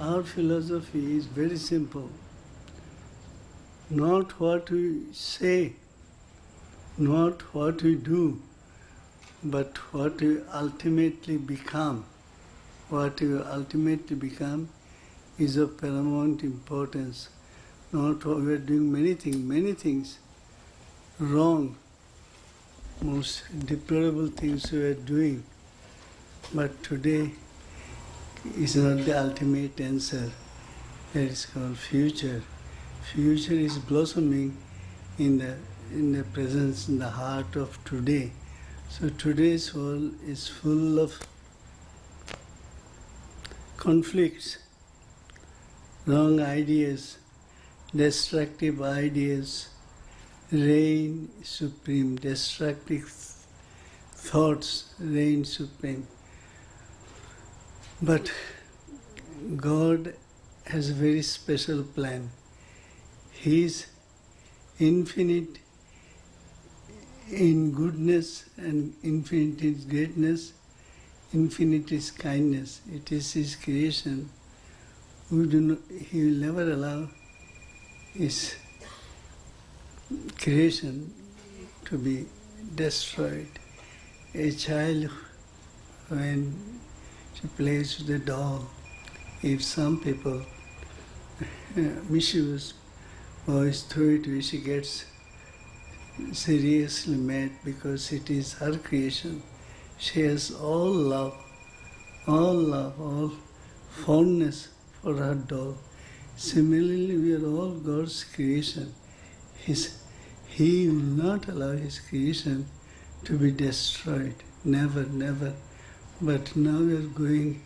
Our philosophy is very simple. Not what we say, not what we do, but what we ultimately become. What we ultimately become is of paramount importance. Not what we are doing many things, many things wrong, most deplorable things we are doing. But today is not the ultimate answer. That is called future. Future is blossoming in the in the presence, in the heart of today. So today's world is full of conflicts, wrong ideas, destructive ideas, reign supreme, destructive thoughts reign supreme. But God has a very special plan. He is infinite in goodness and infinite in greatness, infinite is kindness. It is His creation. We do not, he will never allow His creation to be destroyed. A child, when she plays with the doll, if some people misuse boys throw it she gets seriously mad because it is her creation. She has all love, all love, all fondness for her doll. Similarly, we are all God's creation. His, he will not allow His creation to be destroyed. Never, never. But now we are going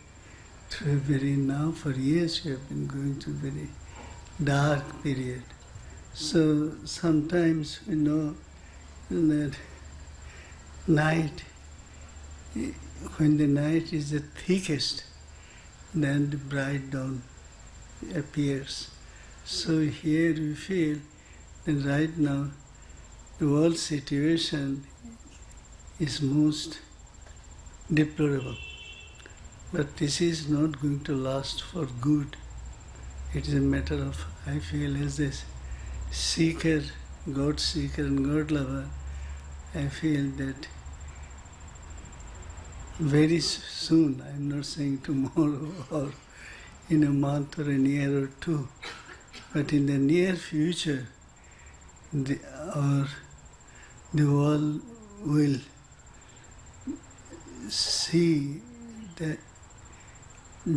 through a very, now for years we have been going through a very dark period. So sometimes we know that night, when the night is the thickest, then the bright dawn appears. So here we feel that right now the world situation is most deplorable. But this is not going to last for good. It is a matter of, I feel, as this seeker, God seeker and God lover, I feel that very soon, I'm not saying tomorrow or in a month or a year or two, but in the near future, the, our, the world will see the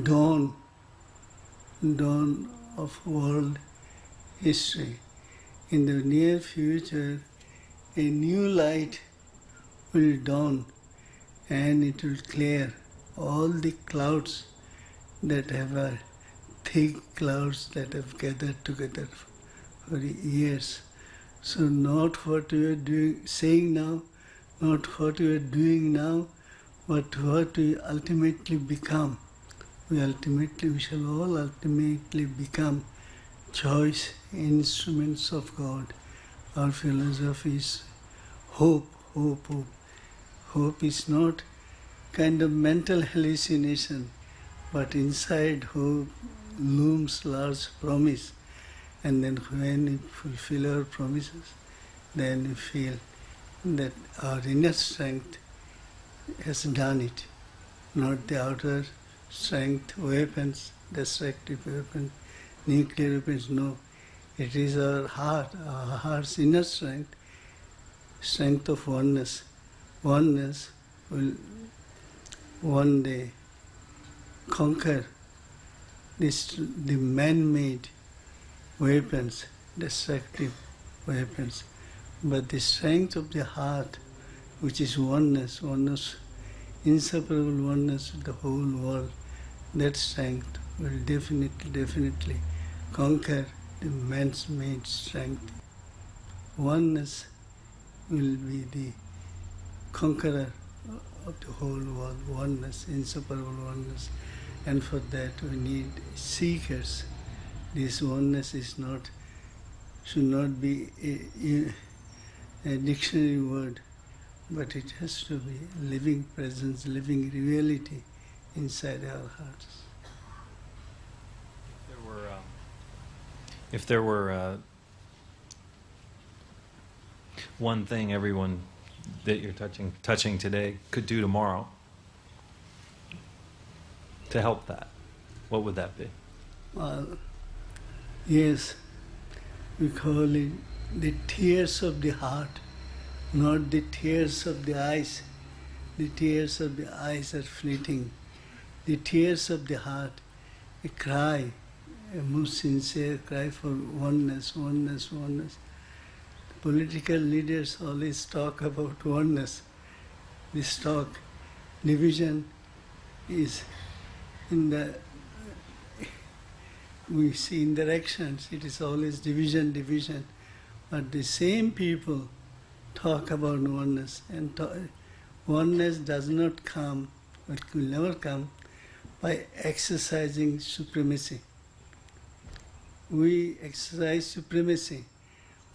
dawn, dawn of world history. In the near future, a new light will dawn and it will clear all the clouds that have uh, thick clouds that have gathered together for years. So not what we are doing, saying now, not what we are doing now, but what we ultimately become. We ultimately, we shall all ultimately become choice instruments of God. Our philosophy is hope, hope, hope. Hope is not kind of mental hallucination, but inside hope looms large promise. And then when we fulfill our promises, then we feel that our inner strength has done it, not the outer strength, weapons, destructive weapons, nuclear weapons, no. It is our heart, our heart's inner strength, strength of oneness. Oneness will one day conquer this, the man-made weapons, destructive weapons. But the strength of the heart, which is oneness, oneness, inseparable oneness with the whole world, that strength will definitely, definitely conquer the man's made strength. Oneness will be the conqueror of the whole world, oneness, inseparable oneness. And for that we need seekers. This oneness is not, should not be a, a dictionary word, but it has to be living presence, living reality inside our hearts. If there were uh, one thing everyone that you're touching touching today could do tomorrow to help that, what would that be? Well, yes, we call it the tears of the heart, not the tears of the eyes. The tears of the eyes are fleeting. The tears of the heart, a cry, a most sincere cry for oneness, oneness, oneness. Political leaders always talk about oneness. This talk, division is in the we see in their actions, it is always division, division. But the same people talk about oneness, and to- oneness does not come, it will never come, by exercising supremacy. We exercise supremacy.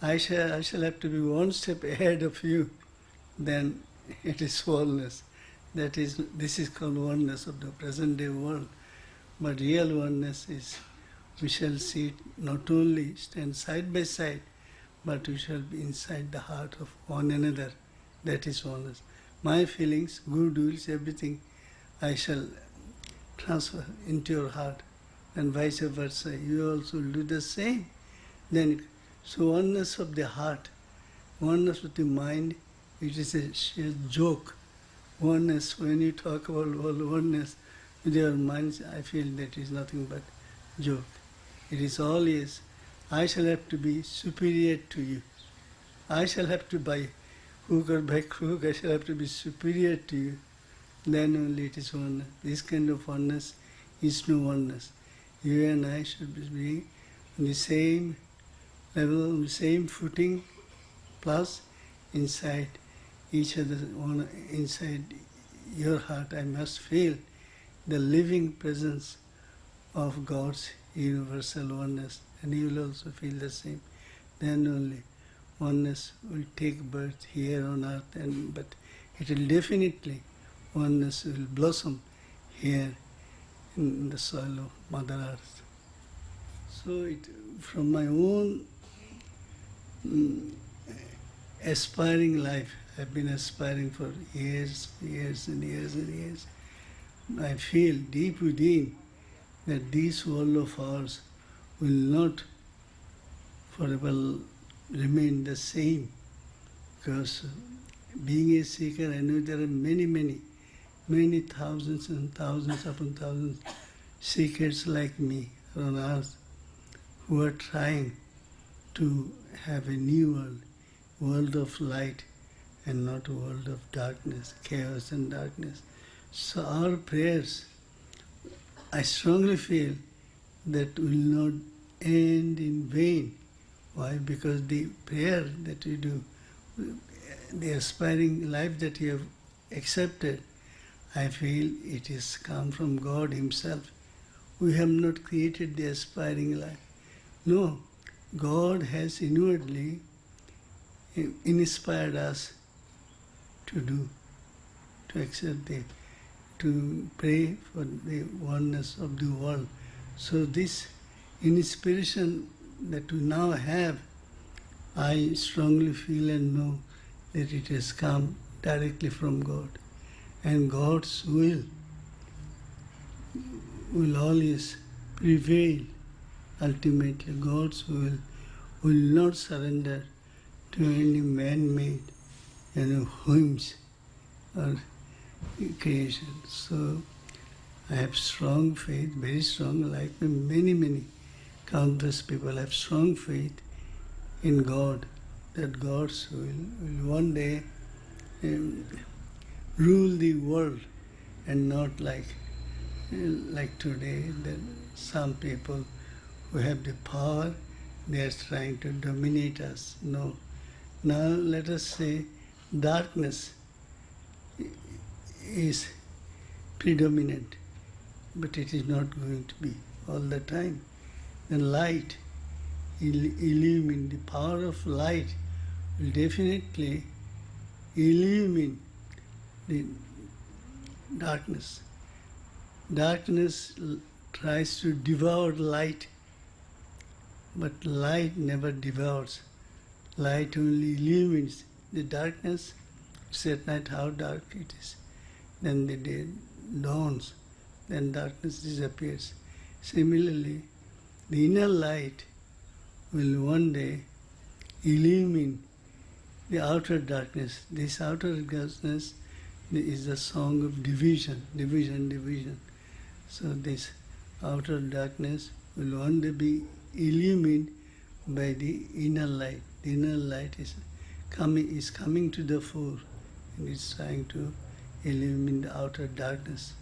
I shall, I shall have to be one step ahead of you, then it is oneness. That is, this is called oneness of the present day world. But real oneness is we shall see it not only stand side by side, but we shall be inside the heart of one another. That is oneness. My feelings, good wills, everything, I shall transfer into your heart, and vice versa. You also do the same. Then, so oneness of the heart, oneness of the mind, it is a sheer joke. Oneness, when you talk about oneness with your minds, I feel that is nothing but joke. It is always, I shall have to be superior to you. I shall have to by hook or by crook, I shall have to be superior to you. Then only it is oneness. This kind of oneness is no oneness. You and I should be on the same level, on the same footing, plus inside each other, inside your heart, I must feel the living presence of God's universal oneness, and you will also feel the same. Then only oneness will take birth here on earth, and but it will definitely oneness will blossom here in the soil of Mother Earth. So, it, from my own mm, aspiring life, I've been aspiring for years, years, and years and years. I feel deep within that this world of ours will not forever remain the same because being a seeker, I know there are many, many, many thousands and thousands upon thousands seekers like me on earth who are trying to have a new world, world of light and not a world of darkness, chaos and darkness. So our prayers I strongly feel that will not end in vain. Why? Because the prayer that you do, the aspiring life that you have accepted, I feel it is come from God Himself. We have not created the aspiring life. No, God has inwardly eh, inspired us to do, to accept the to pray for the oneness of the world. So this inspiration that we now have, I strongly feel and know that it has come directly from God. And God's will will always prevail. Ultimately, God's will will not surrender to any man-made you know, whims or creation. So I have strong faith, very strong, like many, many countless people have strong faith in God, that God will will one day um, rule the world and not like like today that some people who have the power they are trying to dominate us. No. Now let us say darkness is predominant, but it is not going to be all the time. Then light, il- illumine, the power of light will definitely illumine the darkness. Darkness tries to devour light, but light never devours. Light only illumines the darkness. It's at night how dark it is. Then the day dawns, then darkness disappears. Similarly, the inner light will one day illumine the outer darkness. This outer darkness is the song of division, division, division. So this outer darkness will one day be illumined by the inner light. The inner light is coming is coming to the fore and is trying to illumine the outer darkness.